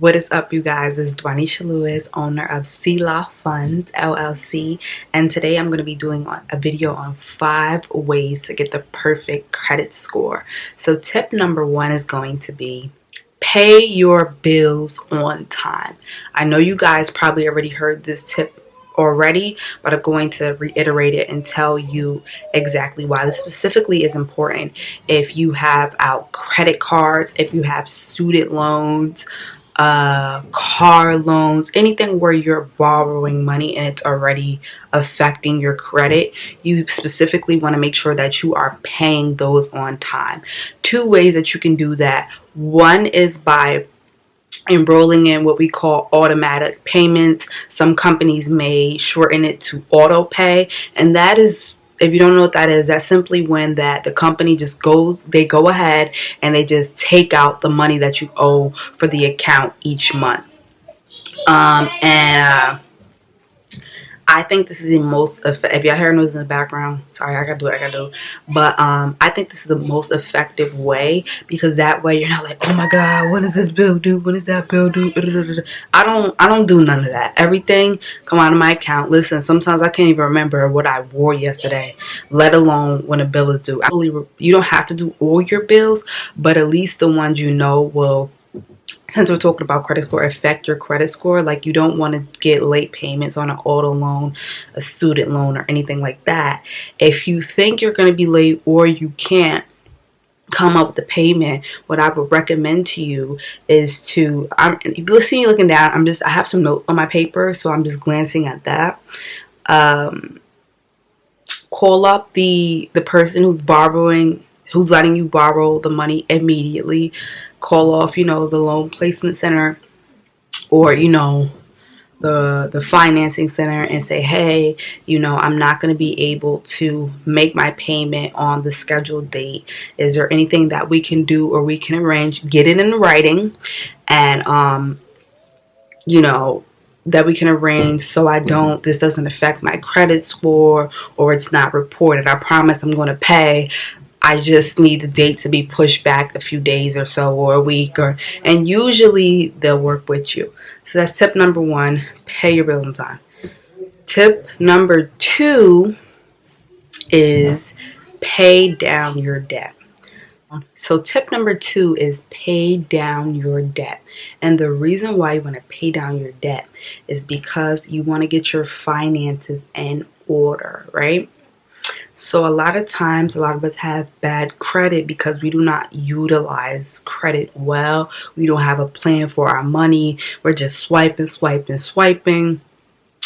What is up, you guys? It's Dwanisha Lewis, owner of Law Funds LLC, and today I'm going to be doing a video on five ways to get the perfect credit score. So, tip number one is going to be pay your bills on time. I know you guys probably already heard this tip already, but I'm going to reiterate it and tell you exactly why this specifically is important. If you have out credit cards, if you have student loans, uh, car loans, anything where you're borrowing money and it's already affecting your credit, you specifically want to make sure that you are paying those on time. Two ways that you can do that. One is by enrolling in what we call automatic payments. Some companies may shorten it to auto pay, and that is if you don't know what that is, that's simply when that the company just goes, they go ahead and they just take out the money that you owe for the account each month. Um, and uh, I think this is the most, if y'all hear noise in the background, sorry, I gotta do what I gotta do. But um, I think this is the most effective way because that way you're not like, oh my God, what does this bill do? What does that bill do? I don't, I don't do none of that. Everything come out of my account. Listen, sometimes I can't even remember what I wore yesterday, let alone when a bill is due. Actually, you don't have to do all your bills, but at least the ones you know will since we're talking about credit score affect your credit score. Like you don't want to get late payments on an auto loan a student loan or anything like that. If you think you're going to be late or you can't come up with the payment what i would recommend to you is to i'm you see me looking down i'm just i have some notes on my paper so i'm just glancing at that. Um call up the the person who's borrowing who's letting you borrow the money immediately call off, you know, the loan placement center or, you know, the the financing center and say, "Hey, you know, I'm not going to be able to make my payment on the scheduled date. Is there anything that we can do or we can arrange? Get it in writing and um you know, that we can arrange so I don't this doesn't affect my credit score or it's not reported. I promise I'm going to pay. I just need the date to be pushed back a few days or so or a week or and usually they'll work with you. So that's tip number one, pay your bills on time. Tip number two is pay down your debt. So tip number two is pay down your debt. And the reason why you want to pay down your debt is because you want to get your finances in order, right? So a lot of times, a lot of us have bad credit because we do not utilize credit well. We don't have a plan for our money. We're just swiping, swiping, swiping.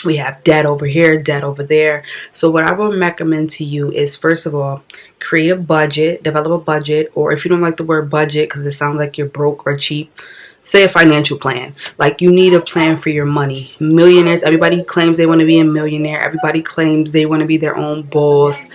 We have debt over here, debt over there. So what I would recommend to you is first of all, create a budget, develop a budget, or if you don't like the word budget because it sounds like you're broke or cheap, say a financial plan. Like you need a plan for your money. Millionaires everybody claims they want to be a millionaire. Everybody claims they want to be their own boss.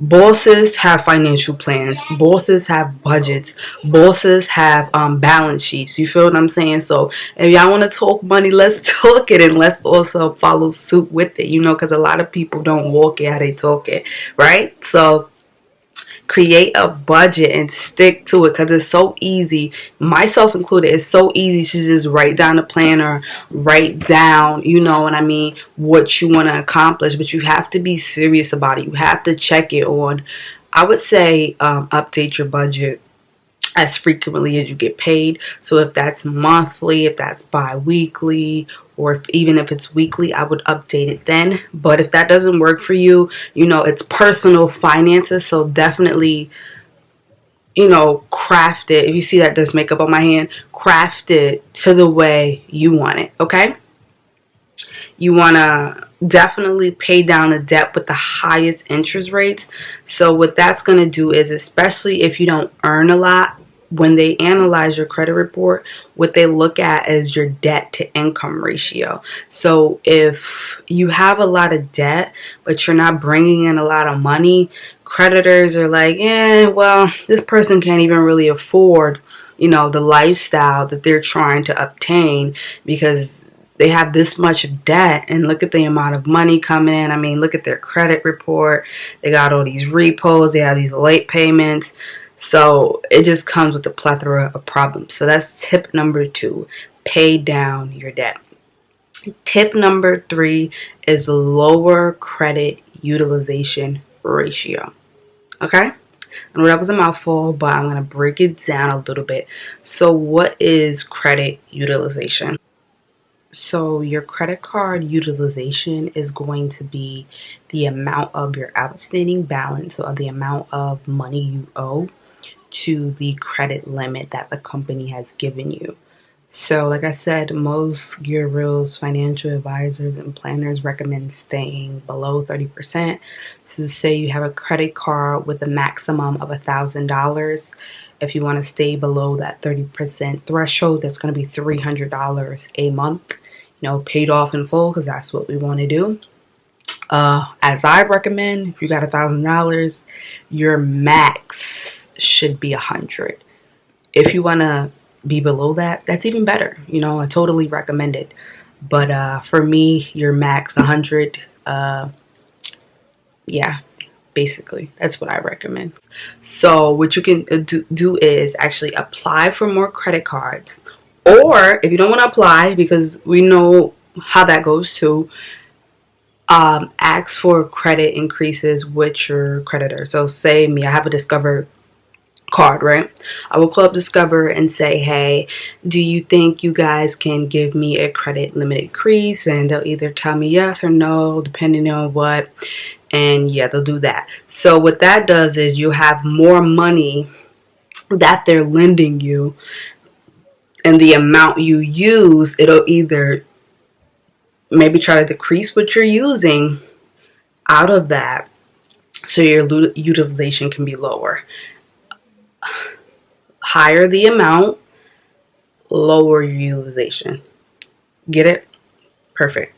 Bosses have financial plans. Bosses have budgets. Bosses have um, balance sheets. You feel what i'm saying? So if y'all want to talk money let's talk it and let's also follow suit with it you know because a lot of people don't walk it how they talk it right? So create a budget and stick to it because it's so easy. Myself included it's so easy to just write down a plan or write down you know what i mean what you want to accomplish but you have to be serious about it. You have to check it on i would say um, update your budget as frequently as you get paid. So if that's monthly, if that's bi-weekly, or if, even if it's weekly, I would update it then. But if that doesn't work for you, you know, it's personal finances. So definitely, you know, craft it. If you see that does makeup on my hand, craft it to the way you want it. Okay. You want to definitely pay down the debt with the highest interest rates. So what that's going to do is, especially if you don't earn a lot, when they analyze your credit report, what they look at is your debt to income ratio. So if you have a lot of debt, but you're not bringing in a lot of money, creditors are like, eh, well, this person can't even really afford, you know, the lifestyle that they're trying to obtain because they have this much debt and look at the amount of money coming in. I mean, look at their credit report. They got all these repos. They have these late payments. So it just comes with a plethora of problems. So that's tip number two. pay down your debt. Tip number three is lower credit utilization ratio. Okay? I know that was a mouthful, but I'm going to break it down a little bit. So, what is credit utilization? So, your credit card utilization is going to be the amount of your outstanding balance or the amount of money you owe to the credit limit that the company has given you. So, like I said, most gurus, financial advisors, and planners recommend staying below 30%. So, say you have a credit card with a maximum of $1,000. If you want to stay below that 30% threshold, that's going to be $300 a month, you know, paid off in full because that's what we want to do. Uh, as I recommend, if you got a $1,000, your max should be a 100 If you want to be below that, that's even better. You know, I totally recommend it. But uh, for me, your max a 100, uh, yeah, basically that's what I recommend. So what you can uh, do is actually apply for more credit cards. Or if you don't want to apply, because we know how that goes too, um, ask for credit increases with your creditor. So say me, I have a Discover card, right? I will call up Discover and say, hey, do you think you guys can give me a credit limit increase? And they'll either tell me yes or no, depending on what. And yeah, they'll do that. So what that does is you have more money that they're lending you and the amount you use, it'll either maybe try to decrease what you're using out of that so your utilization can be lower higher the amount, lower utilization. Get it? Perfect.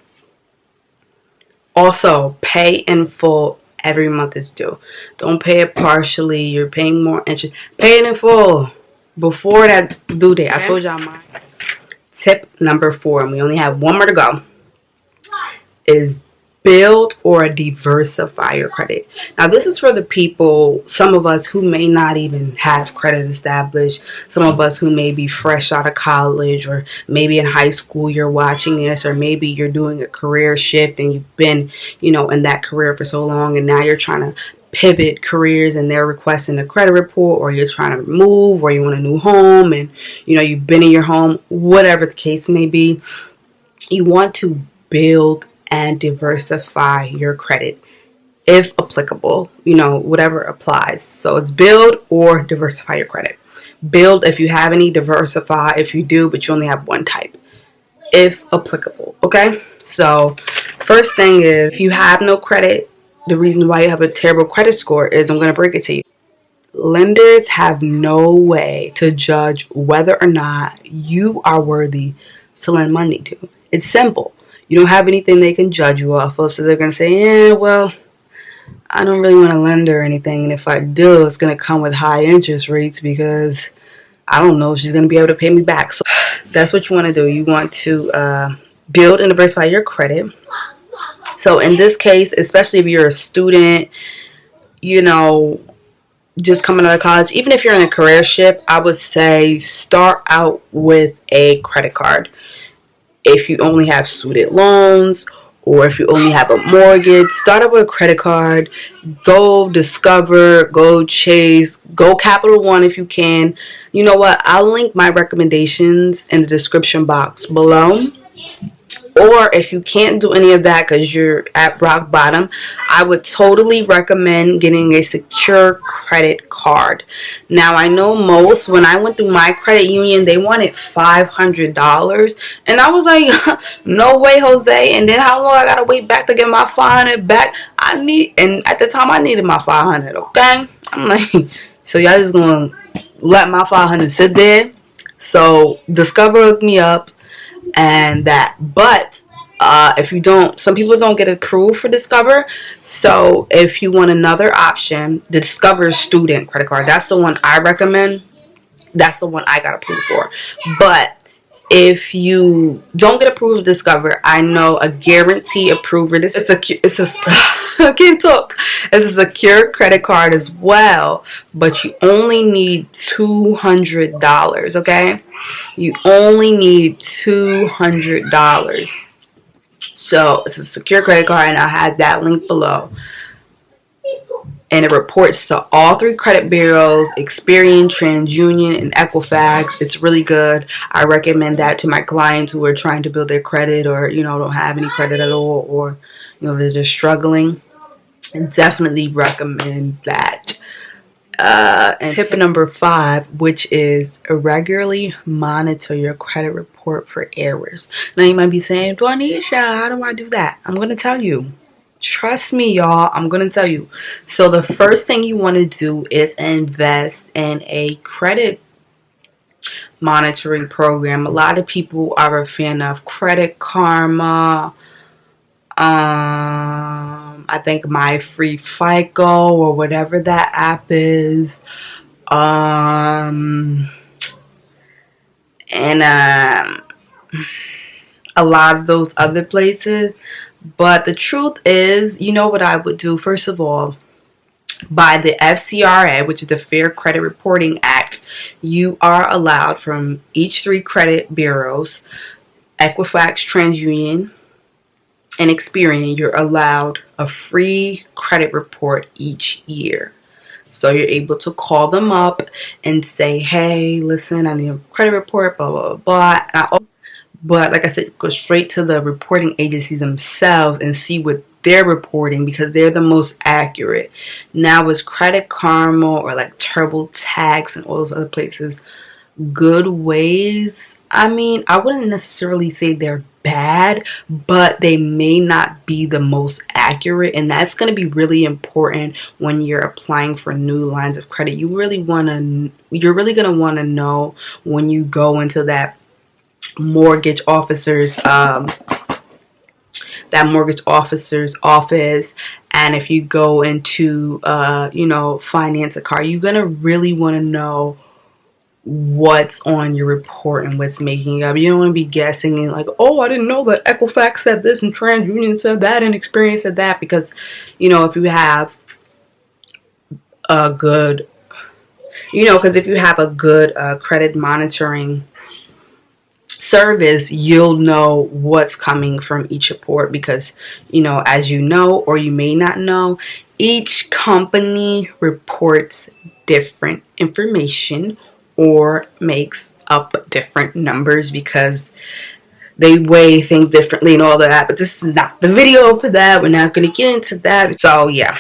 Also, pay in full every month is due. Don't pay it partially. You're paying more interest. Pay it in full before that due date. I told y'all my tip number four, and we only have one more to go, is build or diversify your credit. Now, this is for the people, some of us who may not even have credit established, some of us who may be fresh out of college, or maybe in high school you're watching this, or maybe you're doing a career shift and you've been, you know, in that career for so long and now you're trying to pivot careers and they're requesting a credit report or you're trying to move or you want a new home and you know you've been in your home whatever the case may be you want to build and diversify your credit if applicable, you know, whatever applies. So it's build or diversify your credit. Build if you have any, diversify if you do, but you only have one type, if applicable. Okay, so first thing is if you have no credit, the reason why you have a terrible credit score is I'm going to break it to you. Lenders have no way to judge whether or not you are worthy to lend money to. It's simple you don't have anything they can judge you off of. So they're going to say, yeah, well, I don't really want to lend her anything. And if I do, it's going to come with high interest rates because I don't know if she's going to be able to pay me back. So that's what you want to do. You want to uh, build and diversify your credit. So in this case, especially if you're a student, you know, just coming out of college, even if you're in a career shift, I would say start out with a credit card if you only have student loans or if you only have a mortgage, start up with a credit card. Go Discover, go Chase, go Capital One if you can. You know what? I'll link my recommendations in the description box below. Or if you can't do any of that because you're at rock bottom, I would totally recommend getting a secure credit card. Now, I know most, when I went through my credit union, they wanted $500. And I was like, no way, Jose. And then how long I got to wait back to get my 500 back? I need, and at the time I needed my 500, okay? I'm like, so y'all just to let my 500 sit there? So Discover hooked me up and that. But uh, if you don't, some people don't get approved for Discover. So if you want another option, the Discover Student Credit Card, that's the one I recommend. That's the one I got approved for. But if you don't get approved with Discover, I know a guarantee approver. This it's a it's a I can't talk. It's a secure credit card as well, but you only need two hundred dollars. Okay, you only need two hundred dollars. So it's a secure credit card, and I'll have that link below and it reports to all three credit bureaus Experian, TransUnion, and Equifax. It's really good. I recommend that to my clients who are trying to build their credit or you know don't have any credit at all or you know they're just struggling. Definitely recommend that. Uh, and tip number five, which is regularly monitor your credit report for errors. Now you might be saying, Dwanisha, how do I do that? I'm going to tell you trust me y'all i'm gonna tell you so the first thing you want to do is invest in a credit monitoring program a lot of people are a fan of credit karma um i think my free fico or whatever that app is um and um a lot of those other places but the truth is, you know what I would do? First of all, by the FCRA, which is the Fair Credit Reporting Act, you are allowed from each three credit bureaus, Equifax, TransUnion, and Experian, you're allowed a free credit report each year. So you're able to call them up and say, hey, listen, I need a credit report, blah, blah, blah. blah. But like I said, go straight to the reporting agencies themselves and see what they're reporting because they're the most accurate. Now with Credit Karma or like TurboTax and all those other places, good ways. I mean, I wouldn't necessarily say they're bad, but they may not be the most accurate. And that's going to be really important when you're applying for new lines of credit. You really want to, you're really going to want to know when you go into that mortgage officers um, that mortgage officer's office and if you go into uh, you know finance a car you're gonna really want to know what's on your report and what's making it up. You don't want to be guessing and like oh I didn't know that Equifax said this and TransUnion said that and Experian said that because you know if you have a good you know because if you have a good uh, credit monitoring service, you'll know what's coming from each report because, you know, as you know or you may not know, each company reports different information or makes up different numbers because they weigh things differently and all that. But this is not the video for that. We're not going to get into that. So, yeah.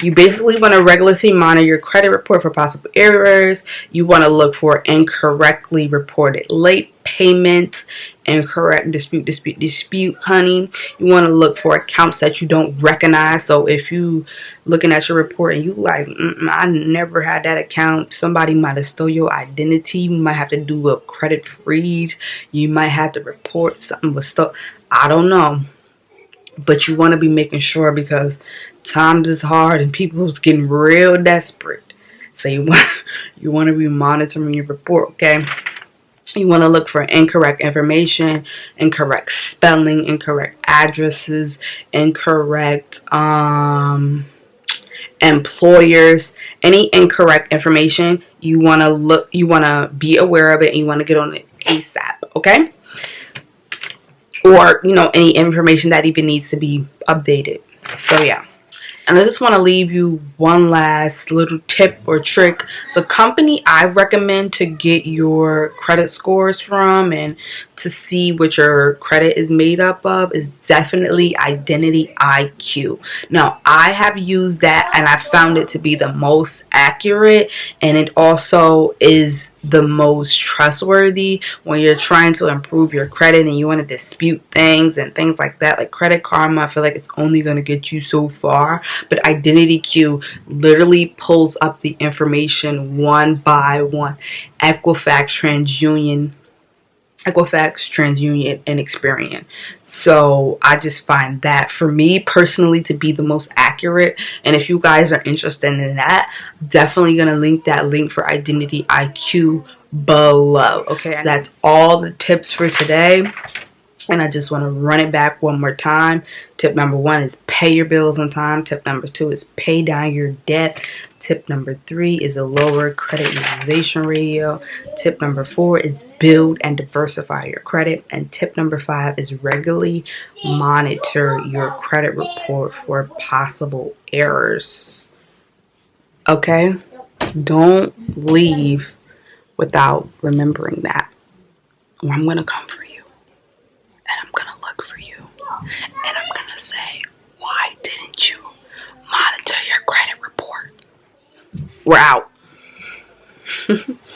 You basically want to regularly monitor your credit report for possible errors. You want to look for incorrectly reported late payments, incorrect dispute, dispute, dispute, honey. You want to look for accounts that you don't recognize. So if you looking at your report and you like, mm I never had that account. Somebody might have stole your identity. You might have to do a credit freeze. You might have to report something was stuff. I don't know. But you want to be making sure because times is hard and people's getting real desperate. So you want you want to be monitoring your report, okay? You want to look for incorrect information, incorrect spelling, incorrect addresses, incorrect um, employers, any incorrect information. You want to look, you want to be aware of it, and you want to get on it ASAP, okay? Or you know any information that even needs to be updated. So yeah. And I just want to leave you one last little tip or trick. The company I recommend to get your credit scores from and to see what your credit is made up of is definitely Identity IQ. Now, I have used that and I found it to be the most accurate and it also is the most trustworthy when you're trying to improve your credit and you want to dispute things and things like that. Like credit karma i feel like it's only going to get you so far but identity IQ literally pulls up the information one by one. Equifax transunion Equifax, TransUnion, and Experian. So I just find that for me personally to be the most accurate. And if you guys are interested in that, definitely gonna link that link for Identity IQ below. Okay, so that's all the tips for today. And I just want to run it back one more time. Tip number one is pay your bills on time. Tip number two is pay down your debt. Tip number three is a lower credit utilization ratio. Tip number four is build and diversify your credit. And tip number five is regularly monitor your credit report for possible errors. Okay? Don't leave without remembering that. I'm going to come for you. And I'm going to look for you. And I'm to say, why didn't you monitor your credit report? We're out.